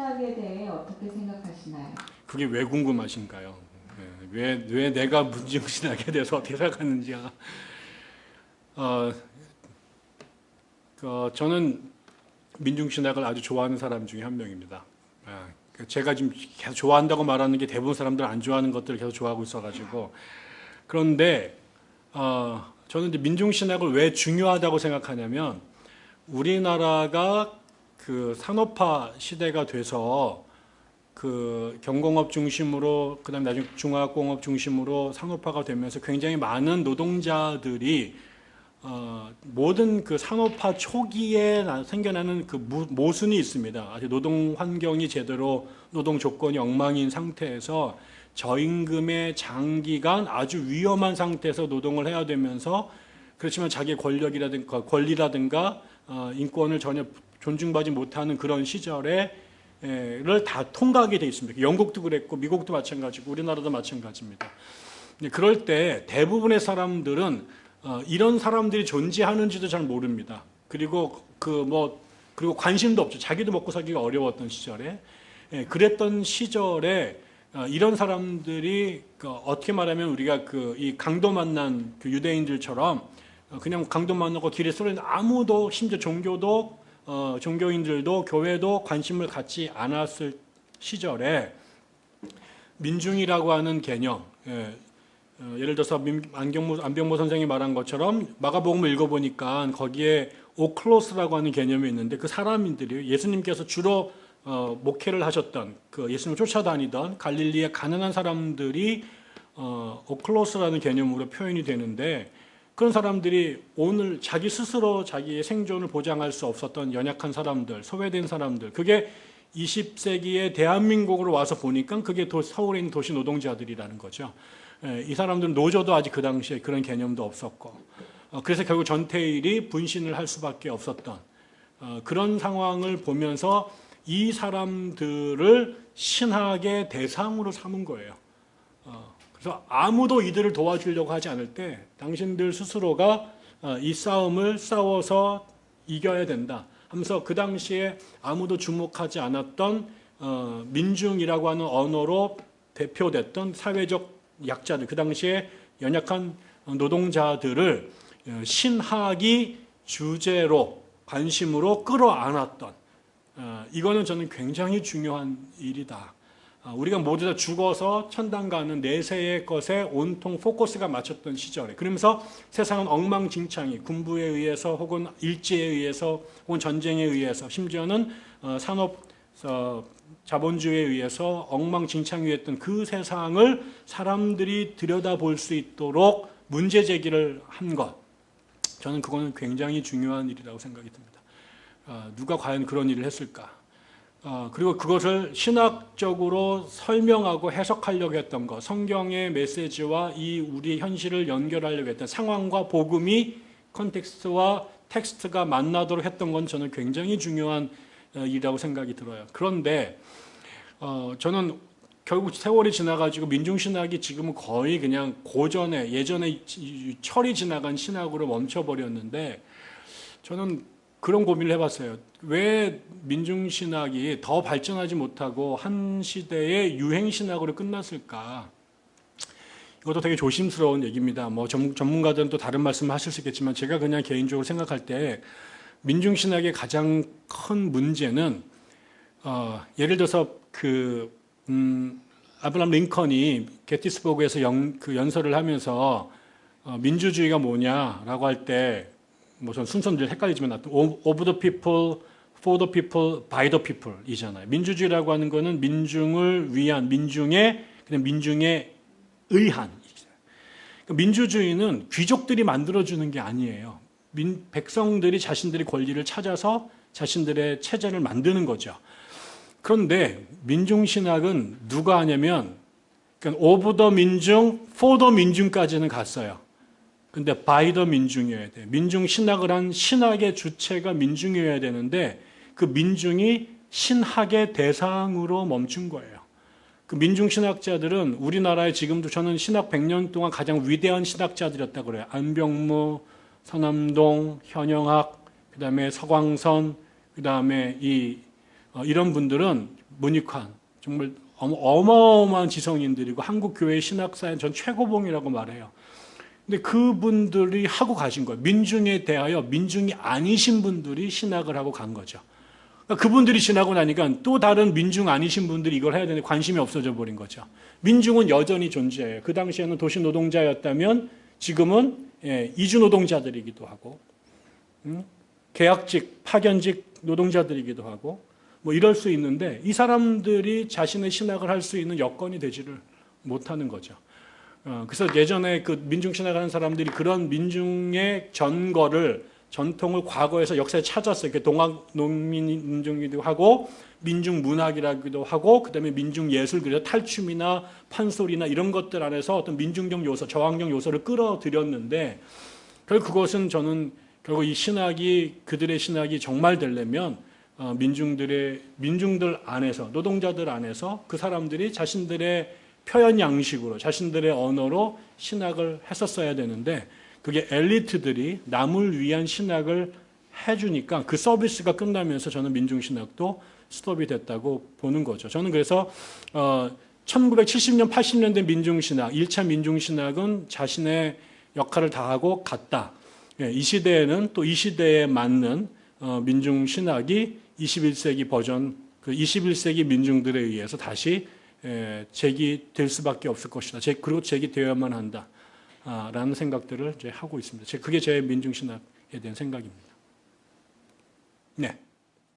신학에 대해 어떻게 생각하시나요? 그게 왜 궁금하신가요? 예, 왜, 왜 내가 문중신학에 대해서 어떻게 생각하는지가 어, 어, 저는 민중신학을 아주 좋아하는 사람 중에 한 명입니다. 아, 제가 지금 계속 좋아한다고 말하는 게 대부분 사람들 안 좋아하는 것들을 계속 좋아하고 있어가지고 그런데 어, 저는 이제 민중신학을 왜 중요하다고 생각하냐면 우리나라가 그 산업화 시대가 돼서 그 경공업 중심으로 그다음 나중에 중화공업 중심으로 산업화가 되면서 굉장히 많은 노동자들이 어, 모든 그 산업화 초기에 생겨나는 그 모순이 있습니다. 아직 노동 환경이 제대로 노동 조건이 엉망인 상태에서 저임금의 장기간 아주 위험한 상태에서 노동을 해야 되면서 그렇지만 자기의 권력이라든가 권리라든가 어, 인권을 전혀 존중받지 못하는 그런 시절에 를 다 통과하게 돼 있습니다. 영국도 그랬고 미국도 마찬가지고 우리나라도 마찬가지입니다. 그럴 때 대부분의 사람들은 어, 이런 사람들이 존재하는지도 잘 모릅니다. 그리고 그 뭐 그리고 관심도 없죠. 자기도 먹고 살기가 어려웠던 시절에 예, 그랬던 시절에 어, 이런 사람들이 그 어떻게 말하면 우리가 그 이 강도 만난 그 유대인들처럼 어, 그냥 강도 만나고 길에 쓰러는 아무도 심지어 종교도 어, 종교인들도 교회도 관심을 갖지 않았을 시절에 민중이라고 하는 개념 예, 어, 예를 들어서 안경모, 안병모 선생이 말한 것처럼 마가복음을 읽어보니까 거기에 오클로스라고 하는 개념이 있는데 그 사람들이 예수님께서 주로 어, 목회를 하셨던 그 예수님을 쫓아다니던 갈릴리의 가난한 사람들이 어, 오클로스라는 개념으로 표현이 되는데 그런 사람들이 오늘 자기 스스로 자기의 생존을 보장할 수 없었던 연약한 사람들, 소외된 사람들, 그게 20세기의 대한민국으로 와서 보니까 그게 도, 서울에 있는 도시 노동자들이라는 거죠. 예, 이 사람들은 노조도 아직 그 당시에 그런 개념도 없었고 어, 그래서 결국 전태일이 분신을 할 수밖에 없었던 어, 그런 상황을 보면서 이 사람들을 신학의 대상으로 삼은 거예요. 어, 그래서 아무도 이들을 도와주려고 하지 않을 때 당신들 스스로가 이 싸움을 싸워서 이겨야 된다 하면서 그 당시에 아무도 주목하지 않았던 민중이라고 하는 언어로 대표됐던 사회적 약자들, 그 당시에 연약한 노동자들을 어, 신학이 주제로 관심으로 끌어안았던 어, 이거는 저는 굉장히 중요한 일이다. 어, 우리가 모두 다 죽어서 천당 가는 내세의 것에 온통 포커스가 맞췄던 시절에 그러면서 세상은 엉망진창이 군부에 의해서 혹은 일제에 의해서 혹은 전쟁에 의해서 심지어는 산업 자본주의에 의해서 엉망진창이었던 그 세상을 사람들이 들여다볼 수 있도록 문제 제기를 한 것. 저는 그거는 굉장히 중요한 일이라고 생각이 듭니다. 어, 누가 과연 그런 일을 했을까? 어, 그리고 그것을 신학적으로 설명하고 해석하려고 했던 것, 성경의 메시지와 이 우리 현실을 연결하려고 했던 상황과 복음이 컨텍스트와 텍스트가 만나도록 했던 건 저는 굉장히 중요한 어, 일이라고 생각이 들어요. 그런데 어, 저는 결국 세월이 지나가지고 민중신학이 지금은 거의 그냥 고전에 예전에 철이 지나간 신학으로 멈춰버렸는데 저는 그런 고민을 해봤어요. 왜 민중신학이 더 발전하지 못하고 한 시대의 유행신학으로 끝났을까? 이것도 되게 조심스러운 얘기입니다. 뭐 전문가들은 또 다른 말씀을 하실 수 있겠지만 제가 그냥 개인적으로 생각할 때 민중신학의 가장 큰 문제는 어, 예를 들어서 그 음, 아브라함 링컨이 게티스버그에서 연, 그 연설을 하면서 어, 민주주의가 뭐냐라고 할 때 뭐전 순서는 헷갈리지만 of the people, for the people, by the people 이잖아요. 민주주의라고 하는 거는 민중을 위한 민중의 그냥 민중에 의한 그러니까 민주주의는 귀족들이 만들어주는 게 아니에요. 민, 백성들이 자신들의 권리를 찾아서 자신들의 체제를 만드는 거죠. 그런데 민중신학은 누가 하냐면 그러니까 of the 민중, for the 민중까지는 갔어요. 근데 by the 민중이어야 돼. 민중 신학을 한 신학의 주체가 민중이어야 되는데 그 민중이 신학의 대상으로 멈춘 거예요. 그 민중 신학자들은 우리나라에 지금도 저는 신학 100년 동안 가장 위대한 신학자들이었다 그래요. 안병무, 서남동, 현영학, 그다음에 서광선, 그다음에 이 어, 이런 분들은 문익환 정말 어마- 어마어마한 지성인들이고 한국 교회 신학사의 전 최고봉이라고 말해요. 근데 그분들이 하고 가신 거예요. 민중에 대하여 민중이 아니신 분들이 신학을 하고 간 거죠. 그러니까 그분들이 지나고 나니까 또 다른 민중 아니신 분들이 이걸 해야 되는데 관심이 없어져 버린 거죠. 민중은 여전히 존재해요. 그 당시에는 도시 노동자였다면 지금은 예, 이주 노동자들이기도 하고 음? 계약직, 파견직 노동자들이기도 하고 뭐 이럴 수 있는데 이 사람들이 자신의 신학을 할 수 있는 여건이 되지를 못하는 거죠. 어, 그래서 예전에 그 민중 신학하는 사람들이 그런 민중의 전거를 전통을 과거에서 역사에 찾았어요. 이렇게 동학 농민 민중이기도 하고 민중 문학이라기도 하고 그다음에 민중 예술 그래서 탈춤이나 판소리나 이런 것들 안에서 어떤 민중적 요소, 저항적 요소를 끌어들였는데 결국 그것은 저는 결국 이 신학이 그들의 신학이 정말 되려면 어, 민중들의 민중들 안에서 노동자들 안에서 그 사람들이 자신들의 표현 양식으로 자신들의 언어로 신학을 했었어야 되는데 그게 엘리트들이 남을 위한 신학을 해주니까 그 서비스가 끝나면서 저는 민중신학도 스톱이 됐다고 보는 거죠. 저는 그래서 어, 1970년, 80년대 민중신학, 1차 민중신학은 자신의 역할을 다하고 갔다. 예, 이 시대에는 또 이 시대에 맞는 어, 민중신학이 21세기 버전, 그 21세기 민중들에 의해서 다시 에, 제기될 수밖에 없을 것이다. 제, 그리고 제기되어야만 한다. 아, 라는 생각들을 하고 있습니다. 제- 그게 제 민중신학에 대한 생각입니다. 네.